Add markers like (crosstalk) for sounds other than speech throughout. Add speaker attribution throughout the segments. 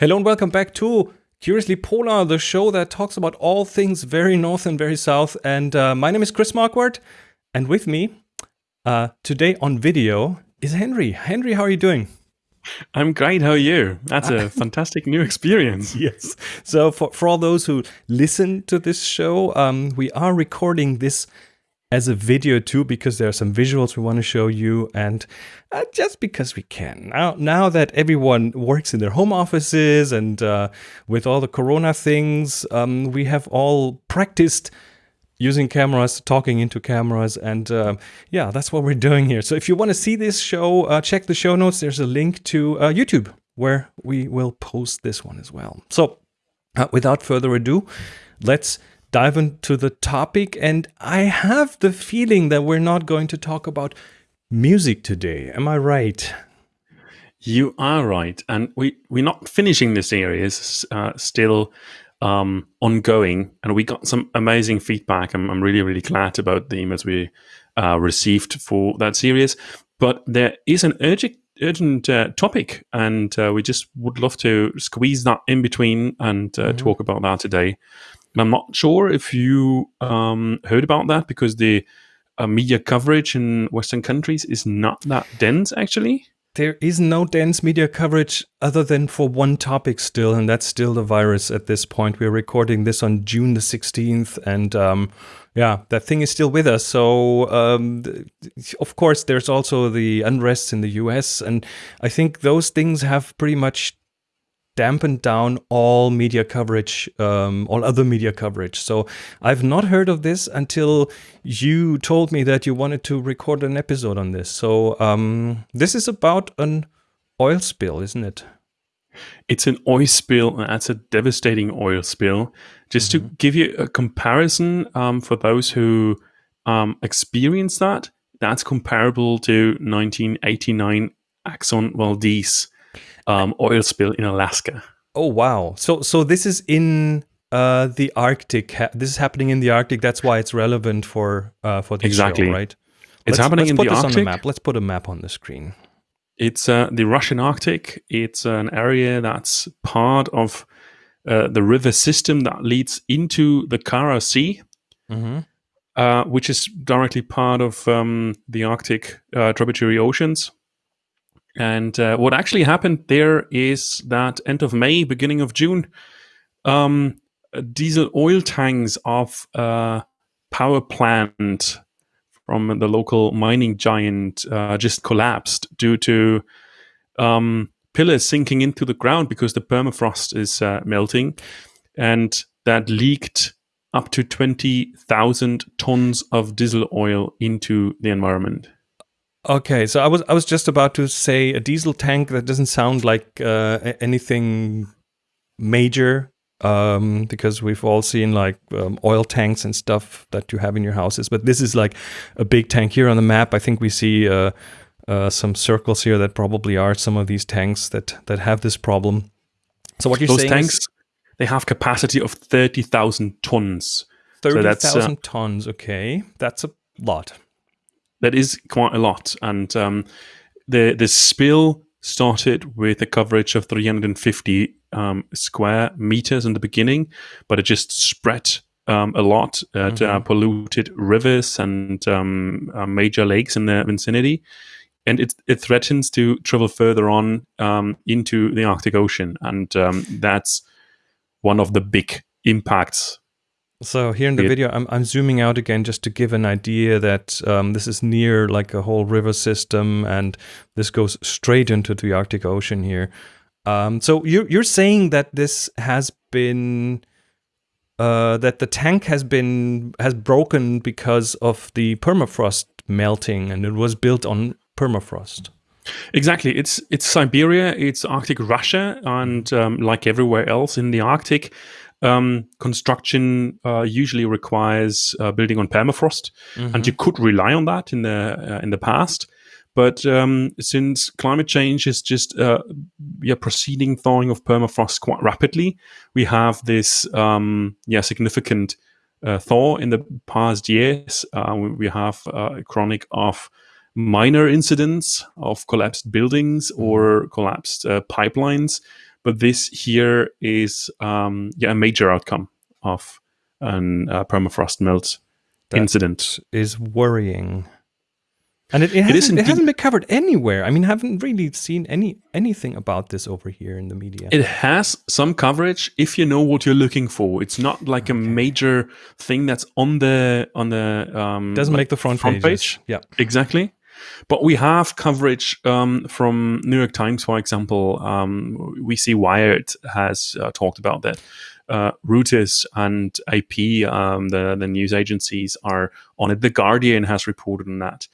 Speaker 1: Hello and welcome back to Curiously Polar, the show that talks about all things very north and very south. And uh, my name is Chris Marquardt, and with me uh, today on video is Henry. Henry, how are you doing?
Speaker 2: I'm great. How are you? That's a (laughs) fantastic new experience.
Speaker 1: yes. So for, for all those who listen to this show, um, we are recording this as a video too because there are some visuals we want to show you and uh, just because we can. Now now that everyone works in their home offices and uh, with all the corona things um, we have all practiced using cameras talking into cameras and uh, yeah that's what we're doing here. So if you want to see this show uh, check the show notes. There's a link to uh, youtube where we will post this one as well. So uh, without further ado let's dive into the topic. And I have the feeling that we're not going to talk about music today. Am I right?
Speaker 2: You are right. And we, we're not finishing this series, uh, still um, ongoing. And we got some amazing feedback. I'm, I'm really, really glad about the emails we uh, received for that series. But there is an urgent urgent uh, topic, and uh, we just would love to squeeze that in between and uh, mm -hmm. talk about that today. I'm not sure if you um, heard about that because the uh, media coverage in Western countries is not that dense, actually.
Speaker 1: There is no dense media coverage other than for one topic still, and that's still the virus at this point. We're recording this on June the 16th, and um, yeah, that thing is still with us. So, um, of course, there's also the unrest in the US, and I think those things have pretty much dampened down all media coverage, um, all other media coverage. So I've not heard of this until you told me that you wanted to record an episode on this. So um, this is about an oil spill, isn't it?
Speaker 2: It's an oil spill, and that's a devastating oil spill. Just mm -hmm. to give you a comparison um, for those who um, experience that, that's comparable to 1989 Exxon Valdez um, oil spill in Alaska.
Speaker 1: Oh wow! So so this is in uh, the Arctic. this is happening in the Arctic. That's why it's relevant for uh, for the
Speaker 2: exactly.
Speaker 1: show, right?
Speaker 2: It's let's, happening
Speaker 1: let's
Speaker 2: in
Speaker 1: put
Speaker 2: the
Speaker 1: this
Speaker 2: Arctic.
Speaker 1: On the map. Let's put a map on the screen.
Speaker 2: It's uh, the Russian Arctic. It's an area that's part of uh, the river system that leads into the Kara Sea, mm -hmm. uh, which is directly part of um, the Arctic uh, tributary oceans. And uh, what actually happened there is that end of May, beginning of June, um, diesel oil tanks of a power plant from the local mining giant uh, just collapsed due to um, pillars sinking into the ground because the permafrost is uh, melting. And that leaked up to 20,000 tons of diesel oil into the environment.
Speaker 1: Okay, so I was I was just about to say a diesel tank. That doesn't sound like uh, anything major um, because we've all seen like um, oil tanks and stuff that you have in your houses. But this is like a big tank here on the map. I think we see uh, uh, some circles here that probably are some of these tanks that that have this problem. So what you're
Speaker 2: Those
Speaker 1: saying
Speaker 2: tanks,
Speaker 1: is,
Speaker 2: they have capacity of thirty thousand tons.
Speaker 1: Thirty thousand so uh, tons. Okay, that's a lot
Speaker 2: that is quite a lot. And um, the the spill started with a coverage of 350 um, square meters in the beginning, but it just spread um, a lot. It mm -hmm. uh, polluted rivers and um, uh, major lakes in the vicinity. And it, it threatens to travel further on um, into the Arctic Ocean. And um, that's one of the big impacts
Speaker 1: so here in the video, I'm, I'm zooming out again just to give an idea that um, this is near like a whole river system and this goes straight into the Arctic Ocean here. Um, so you're, you're saying that this has been, uh, that the tank has been, has broken because of the permafrost melting and it was built on permafrost.
Speaker 2: Exactly. It's it's Siberia, it's Arctic Russia, and um, like everywhere else in the Arctic, um, construction uh, usually requires uh, building on permafrost, mm-hmm. and you could rely on that in the uh, in the past. But um, since climate change is just uh, yeah proceeding thawing of permafrost quite rapidly, we have this um, yeah significant uh, thaw in the past years. Uh, we have a chronic of minor incidents of collapsed buildings mm-hmm. or collapsed pipelines but this here is um, yeah a major outcome of an uh, permafrost melt
Speaker 1: That
Speaker 2: incident.
Speaker 1: is worrying. And it, it, hasn't, it, hasn't been covered anywhere. I mean, I haven't really seen any anything about this over here in the media.
Speaker 2: It has some coverage if you know what you're looking for. It's not like a major thing that's on the on the um,
Speaker 1: doesn't
Speaker 2: like
Speaker 1: make the front,
Speaker 2: front
Speaker 1: pages.
Speaker 2: page.
Speaker 1: Yeah.
Speaker 2: Exactly. But we have coverage um, from New York Times, for example. Um, we see Wired has uh, talked about that. Uh, Reuters and AP, um, the, the news agencies, are on it. The Guardian has reported on that.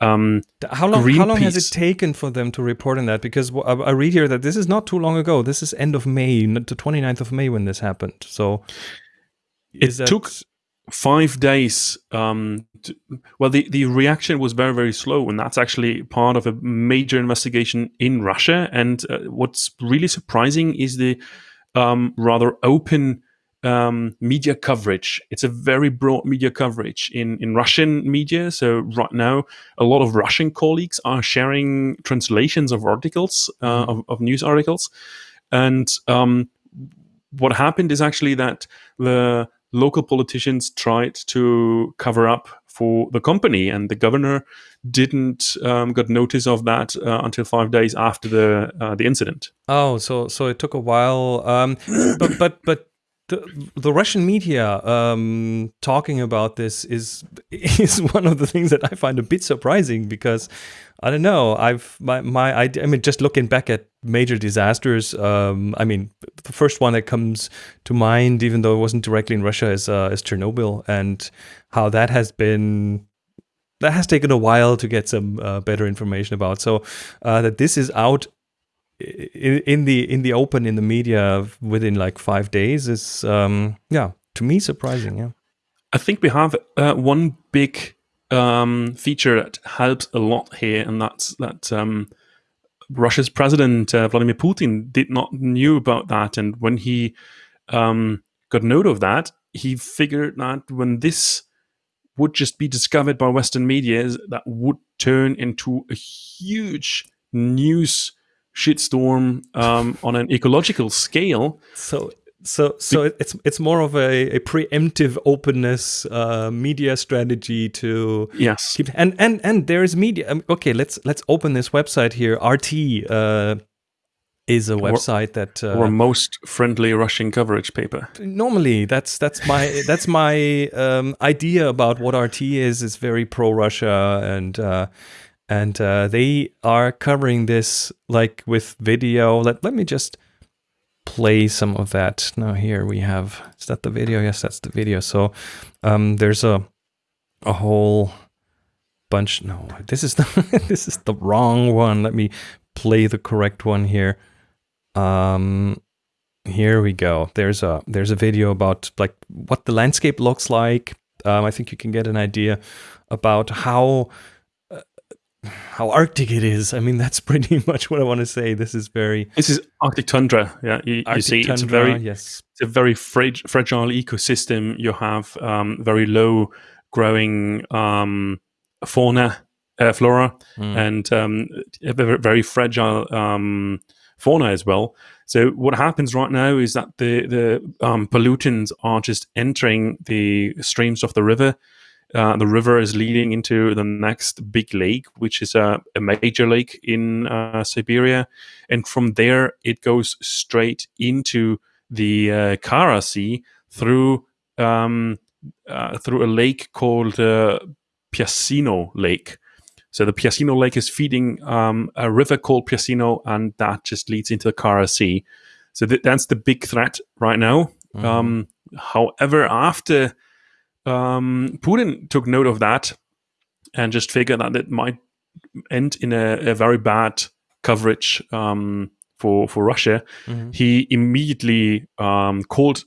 Speaker 2: Um,
Speaker 1: How long? How long has it taken for them to report on that? Because I, I read here that this is not too long ago. This is end of May, the 29th of May when this happened. So
Speaker 2: it
Speaker 1: that-
Speaker 2: took five days. Um, to, well, the, the reaction was very, very slow, and that's actually part of a major investigation in Russia. And uh, what's really surprising is the um, rather open um, media coverage. It's a very broad media coverage in, in Russian media. So, right now, a lot of Russian colleagues are sharing translations of articles, uh, of, of news articles. And um, what happened is actually that the local politicians tried to cover up for the company, and the governor didn't um, got notice of that uh, until five days after the uh, the incident.
Speaker 1: Oh, so so it took a while. Um, but but but the, the Russian media um, talking about this is (laughs) is one of the things that I find a bit surprising because I don't know. I've my my idea. I mean, just looking back at major disasters. Um, I mean, the first one that comes to mind, even though it wasn't directly in Russia, is uh, is Chernobyl and how that has been that has taken a while to get some uh, better information about. So uh, that this is out in, the in the open in the media within like five days is um, yeah to me surprising. Yeah.
Speaker 2: I think we have uh, one big um, feature that helps a lot here, and that's that um, Russia's president uh, Vladimir Putin did not knew about that, and when he um, got note of that, he figured that when this would just be discovered by Western media, that would turn into a huge news shitstorm um, on an ecological scale.
Speaker 1: So so so it- it's it's more of a, a preemptive openness uh, media strategy to
Speaker 2: Yes,
Speaker 1: keep and and and there is media. um, Okay, let's let's open this website here. RT uh, is a website that uh,
Speaker 2: or most friendly Russian coverage paper.
Speaker 1: normally that's that's my that's my um, idea about what RT is. It's very pro Russia and uh, and uh, they are covering this like with video. Let let me just play some of that. Now here we have is that the video? Yes, that's the video. So um, there's a a whole bunch. No, this is the (laughs) this is the wrong one. Let me play the correct one here. Um, here we go. There's a there's a video about like what the landscape looks like. Um, I think you can get an idea about how how arctic it is. I mean, that's (laughs) pretty much what I want to say. This is very
Speaker 2: This is Arctic tundra. Yeah, you, you
Speaker 1: Arctic
Speaker 2: see, it's a very
Speaker 1: yes.
Speaker 2: it's a very frag- fragile ecosystem. You have um, very low growing um, fauna, uh, flora,
Speaker 1: Mm.
Speaker 2: and um, very fragile um, fauna as well. So what happens right now is that the the um, pollutants are just entering the streams of the river. Uh, the river is leading into the next big lake, which is a, a major lake in uh, Siberia, and from there it goes straight into the uh, Kara Sea through um, uh, through a lake called uh, Piasino Lake. So the Piasino Lake is feeding um, a river called Piasino, and that just leads into the Kara Sea. So th- that's the big threat right now.
Speaker 1: Mhm.
Speaker 2: Um, however, after um, Putin took note of that and just figured that it might end in a, a very bad coverage um, for for Russia,
Speaker 1: Mhm.
Speaker 2: he immediately um, called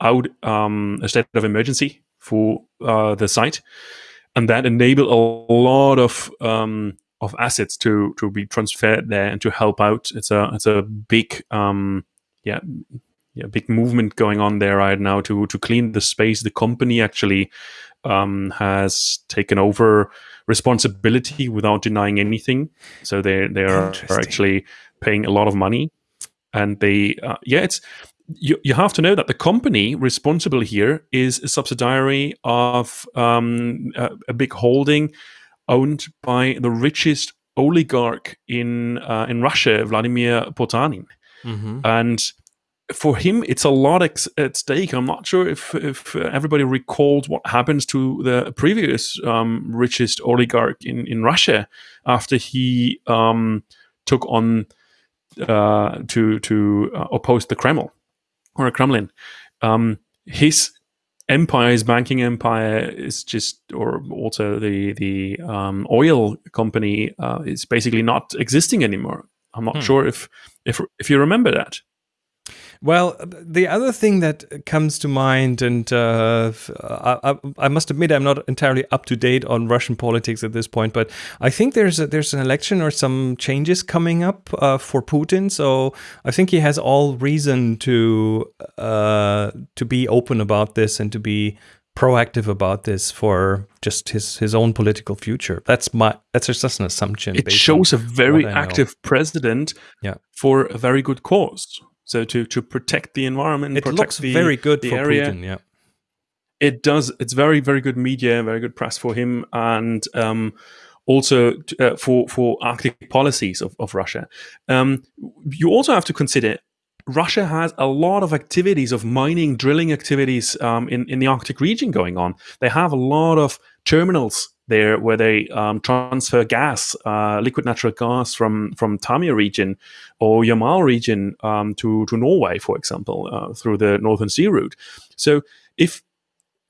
Speaker 2: out um, a state of emergency for uh, the site, and that enabled a lot of um, of assets to to be transferred there and to help out. It's a it's a big um, yeah yeah big movement going on there right now to to clean the space. The company actually um, has taken over responsibility without denying anything. So they they are, actually paying a lot of money. and they uh, yeah it's you, you have to know that the company responsible here is a subsidiary of um, a, a, big holding owned by the richest oligarch in uh, in Russia, Vladimir Potanin, mm-hmm. and for him, it's a lot at stake. I'm not sure if, if everybody recalled what happens to the previous um, richest oligarch in, in Russia after he um, took on uh, to to uh, oppose the Kremlin or a Kremlin. Um, his empire, his banking empire, is just, or also the the um, oil company uh, is basically not existing anymore. I'm not hmm. sure if if if you remember that.
Speaker 1: Well, the other thing that comes to mind, and uh, I, I, must admit I'm not entirely up to date on Russian politics at this point, but I think there's a, there's an election or some changes coming up uh, for Putin. So I think he has all reason to uh, to be open about this and to be proactive about this for just his his own political future. That's my that's just an assumption.
Speaker 2: It shows a very active president
Speaker 1: yeah.
Speaker 2: for a very good cause. So to to protect the environment,
Speaker 1: it looks
Speaker 2: the,
Speaker 1: very good for area, Putin. Yeah,
Speaker 2: it does. It's very very good media, very good press for him, and um, also uh, for for Arctic policies of of Russia. Um, you also have to consider Russia has a lot of activities of mining, drilling activities um, in, in the Arctic region going on. They have a lot of terminals there where they um, transfer gas, uh, liquid natural gas from from Taymyr region or Yamal region um, to to Norway, for example, uh, through the Northern Sea route. So if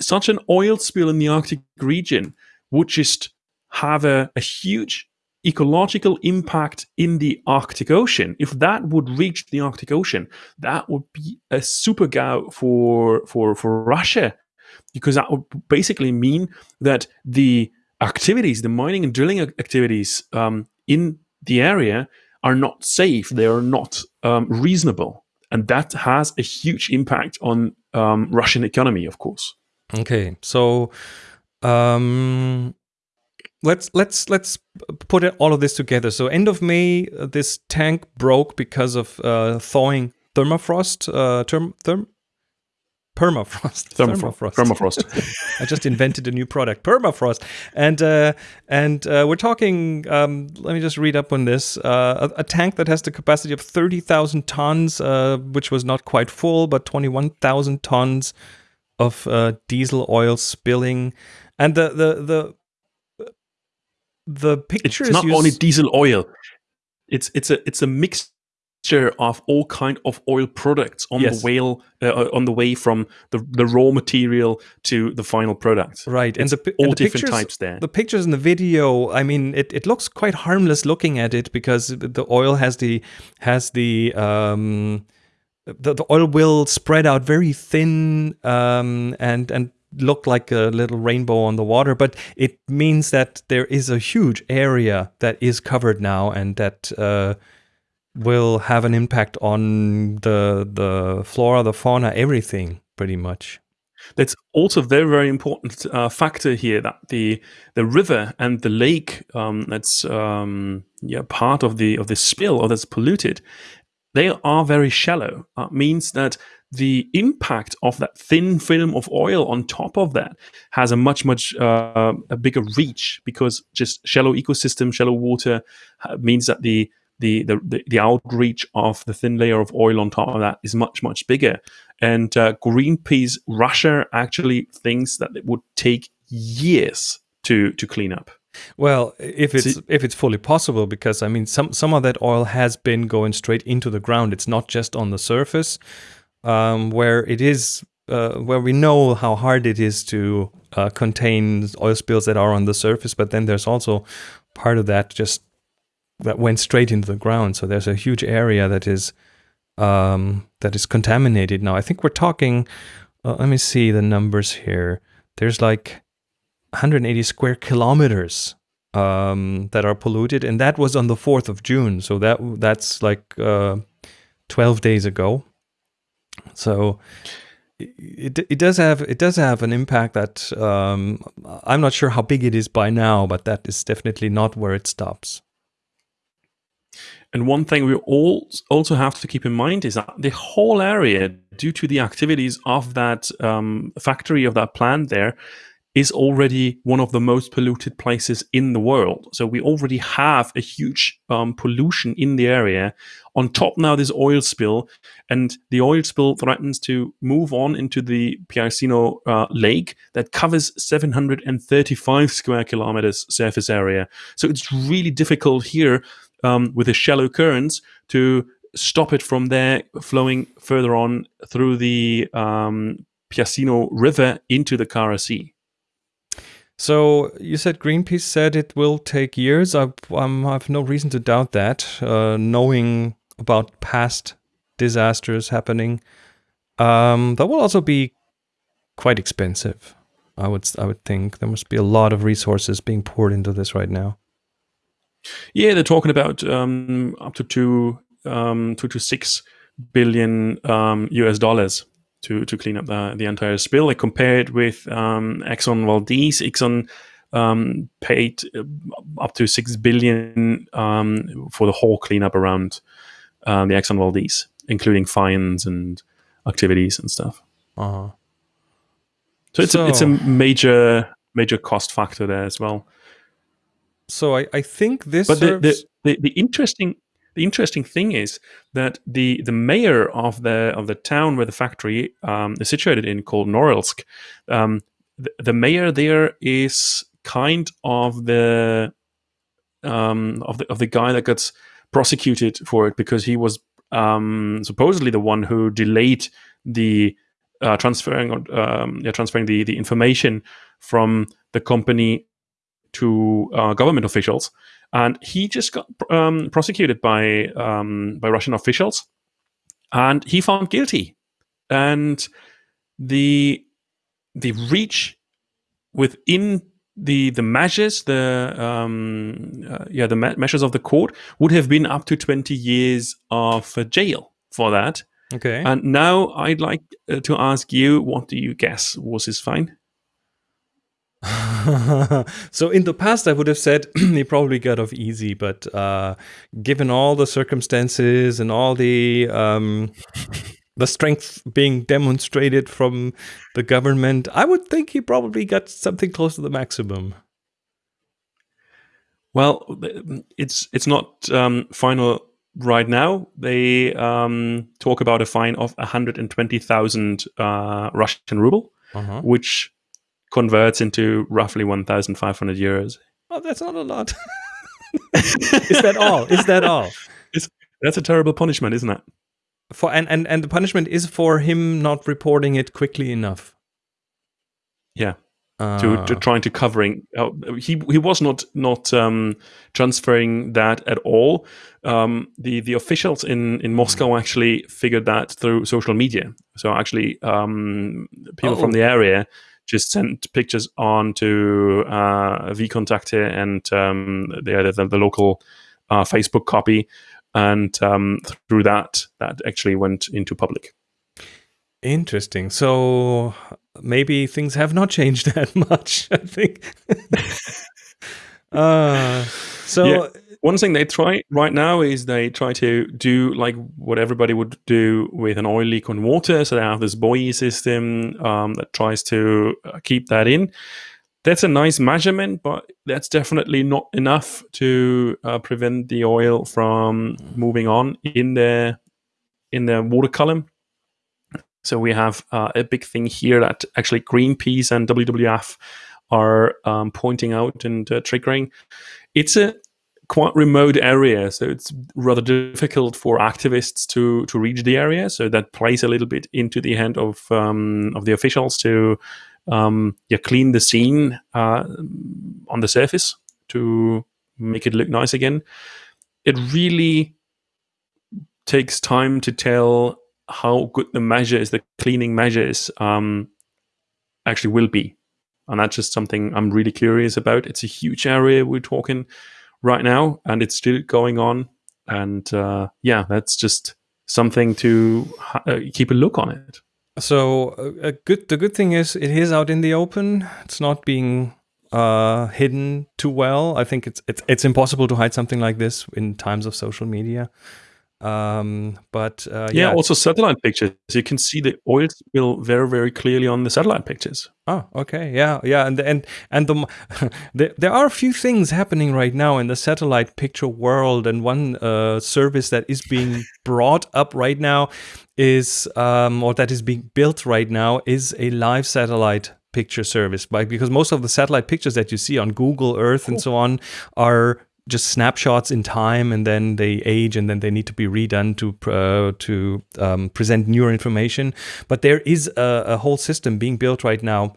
Speaker 2: such an oil spill in the Arctic region would just have a, a huge ecological impact in the Arctic Ocean, if that would reach the Arctic Ocean, that would be a super GAU for for for Russia, because that would basically mean that the activities, the mining and drilling activities um, in the area are not safe. They are not um, reasonable, and that has a huge impact on um, Russian economy, of course.
Speaker 1: Okay, so um, let's let's let's put all of this together. So end of May, uh, this tank broke because of uh, thawing thermofrost. Uh, term, therm, permafrost.
Speaker 2: Thermofrost. Permafrost. (laughs)
Speaker 1: I just invented a new product, permafrost, and uh, and uh, we're talking. Um, let me just read up on this. Uh, a, a, tank that has the capacity of thirty thousand tons, uh, which was not quite full, but twenty-one thousand tons of uh, diesel oil spilling, and the the the the picture
Speaker 2: it's not only diesel oil. It's it's a it's a mixture of all kind of oil products on yes. the whale uh, uh, on the way from the, the raw material to the final product.
Speaker 1: Right
Speaker 2: it's and the all and the different pictures, types there.
Speaker 1: the pictures in the video i mean it, it looks quite harmless looking at it because the oil has the has the um the, the oil will spread out very thin um and and look like a little rainbow on the water, but it means that there is a huge area that is covered now and that uh, will have an impact on the the flora, the fauna, everything pretty much.
Speaker 2: That's also very very important uh, factor here that the the river and the lake um, that's um, yeah part of the of the spill or that's polluted, they are very shallow. Uh, means that the impact of that thin film of oil on top of that has a much much uh, a bigger reach because just shallow ecosystem shallow water uh, means that the, the the the outreach of the thin layer of oil on top of that is much much bigger. And uh, greenpeace russia actually thinks that it would take years to to clean up.
Speaker 1: Well, if it's See, if it's fully possible, because I mean, some some of that oil has been going straight into the ground. It's not just on the surface um, where it is uh, where we know how hard it is to uh, contain oil spills that are on the surface, but then there's also part of that just that went straight into the ground. So there's a huge area that is um, that is contaminated now. I think we're talking. Uh, let me see the numbers here. There's like 180 square kilometers um, that are polluted, and that was on the 4th of June. So that that's like uh, 12 days ago. So it, it does have it does have an impact that um, I'm not sure how big it is by now, but that is definitely not where it stops.
Speaker 2: And one thing we all also have to keep in mind is that the whole area, due to the activities of that um, factory of that plant there, is already one of the most polluted places in the world. So we already have a huge um, pollution in the area. On top now, this oil spill, and the oil spill threatens to move on into the Piasino uh, Lake that covers 735 square kilometers surface area. So it's really difficult here um, with the shallow currents to stop it from there flowing further on through the um, Piasino River into the Kara Sea.
Speaker 1: So you said Greenpeace said it will take years. I, um, have no reason to doubt that, uh, knowing about past disasters happening. Um, that will also be quite expensive. I would I would think there must be a lot of resources being poured into this right now.
Speaker 2: Yeah, they're talking about um, up to two um, two to six billion US um, dollars to to clean up the the entire spill. I compared with um, Exxon Valdez. Exxon um, paid uh, up to six billion um, for the whole cleanup around um, the Exxon Valdez, including fines and activities and stuff. Uh-huh. So it's so, a, it's a major major cost factor there as well.
Speaker 1: So I, I think this.
Speaker 2: But the, the, the, the interesting the interesting thing is that the the mayor of the of the town where the factory um, is situated in, called Norilsk, um, the, the, mayor there is kind of the um, of the of the guy that gets prosecuted for it because he was um, supposedly the one who delayed the uh, transferring um, yeah, transferring the the information from the company to uh, government officials and he just got um, prosecuted by um, by Russian officials, and he found guilty. And the the reach within the the measures, the um, uh, yeah, the measures of the court would have been up to twenty years of uh, jail for that.
Speaker 1: Okay.
Speaker 2: And now I'd like uh, to ask you, what do you guess was his fine? (laughs)
Speaker 1: so in the past, I would have said (clears throat) he probably got off easy, but uh, given all the circumstances and all the um, the strength being demonstrated from the government, I would think he probably got something close to the maximum.
Speaker 2: Well, it's it's not um, final right now. They um, talk about a fine of 120,000 uh, Russian ruble, uh -huh. which converts into roughly 1,500 euros.
Speaker 1: Oh, that's not a lot. (laughs) Is that all? Is that all? (laughs)
Speaker 2: It's, that's a terrible punishment, isn't it?
Speaker 1: For and, and and the punishment is for him not reporting it quickly enough.
Speaker 2: Yeah. Uh, to, to, trying to covering uh, he he was not not um, transferring that at all. Um, the the officials in in Moscow actually figured that through social media. So actually, um, people oh. from the area just sent pictures on to uh, VKontakte and um, the, the, the, local uh, Facebook copy, and um, through that, that actually went into public.
Speaker 1: Interesting. So maybe things have not changed (laughs) that much. I think. (laughs) uh, so.
Speaker 2: Yeah one thing they try right now is they try to do like what everybody would do with an oil leak on water. So they have this buoy system um, that tries to uh, keep that in. That's a nice measurement, but that's definitely not enough to uh, prevent the oil from moving on in the in the water column. So we have uh, a big thing here that actually Greenpeace and WWF are um, pointing out and uh, triggering. It's a quite remote area, so it's rather difficult for activists to to reach the area. So that plays a little bit into the hand of um, of the officials to um, clean the scene uh, on the surface to make it look nice again. It really takes time to tell how good the measures, the cleaning measures, um, actually will be. And that's just something I'm really curious about. It's a huge area we're talking right now, and it's still going on. And uh, yeah, that's just something to uh, keep a look on it.
Speaker 1: So a good the good thing is it is out in the open. It's not being uh, hidden too well. I think it's it's it's impossible to hide something like this in times of social media. Um, but uh,
Speaker 2: yeah,
Speaker 1: yeah,
Speaker 2: also satellite pictures. You can see the oil spill very, very clearly on the satellite pictures.
Speaker 1: Oh, okay, yeah, yeah, and and and the (laughs) there, there are a few things happening right now in the satellite picture world, and one uh, service that is being (laughs) brought up right now is um, or that is being built right now is a live satellite picture service, by because most of the satellite pictures that you see on Google Earth and so on are just snapshots in time and then they age and then they need to be redone to uh, to um, present newer information. But there is a, a, whole system being built right now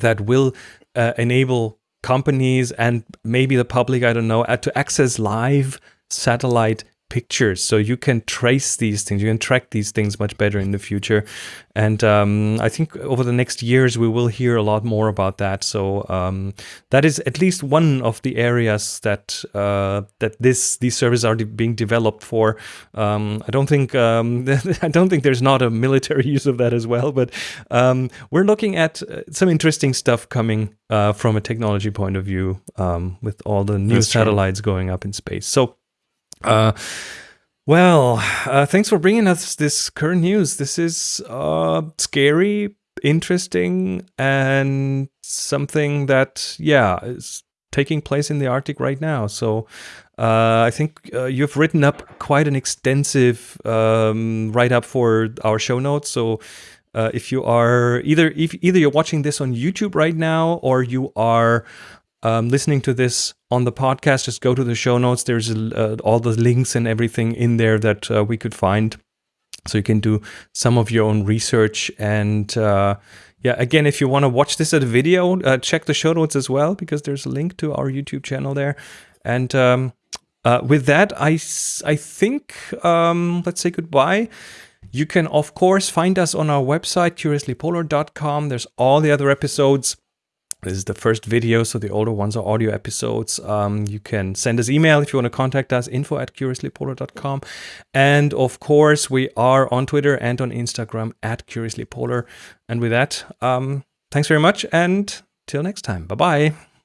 Speaker 1: that will uh, enable companies and maybe the public i don't know uh, to access live satellite pictures. So you can trace these things. You can track these things much better in the future. And um, i think over the next years we will hear a lot more about that. So um, that is at least one of the areas that uh, that this these services are de being developed for. Um, i don't think um, (laughs) i don't think there's not a military (laughs) use of that as well but um, we're looking at uh, some interesting stuff coming uh, from a technology point of view um, with all the new That's satellites true. going up in space. So uh, well, uh, thanks for bringing us this current news. This is uh, scary, interesting, and something that, yeah, is taking place in the Arctic right now. So uh, I think uh, you've written up quite an extensive um, write up for our show notes. So uh, if you are either if either you're watching this on YouTube right now or you are um, listening to this on the podcast, just go to the show notes. There's uh, all the links and everything in there that uh, we could find. So you can do some of your own research. And uh, yeah, again, if you want to watch this as a video, uh, check the show notes as well, because there's a link to our YouTube channel there. And um, uh, with that, I, I think um, let's say goodbye. You can, of course, find us on our website, curiouslypolar.com. There's all the other episodes this is the first video, so the older ones are audio episodes. Um, you can send us email if you want to contact us, info at curiouslypolar.com. And of course, we are on Twitter and on Instagram at curiouslypolar. And with that, um, thanks very much and till next time. Bye bye.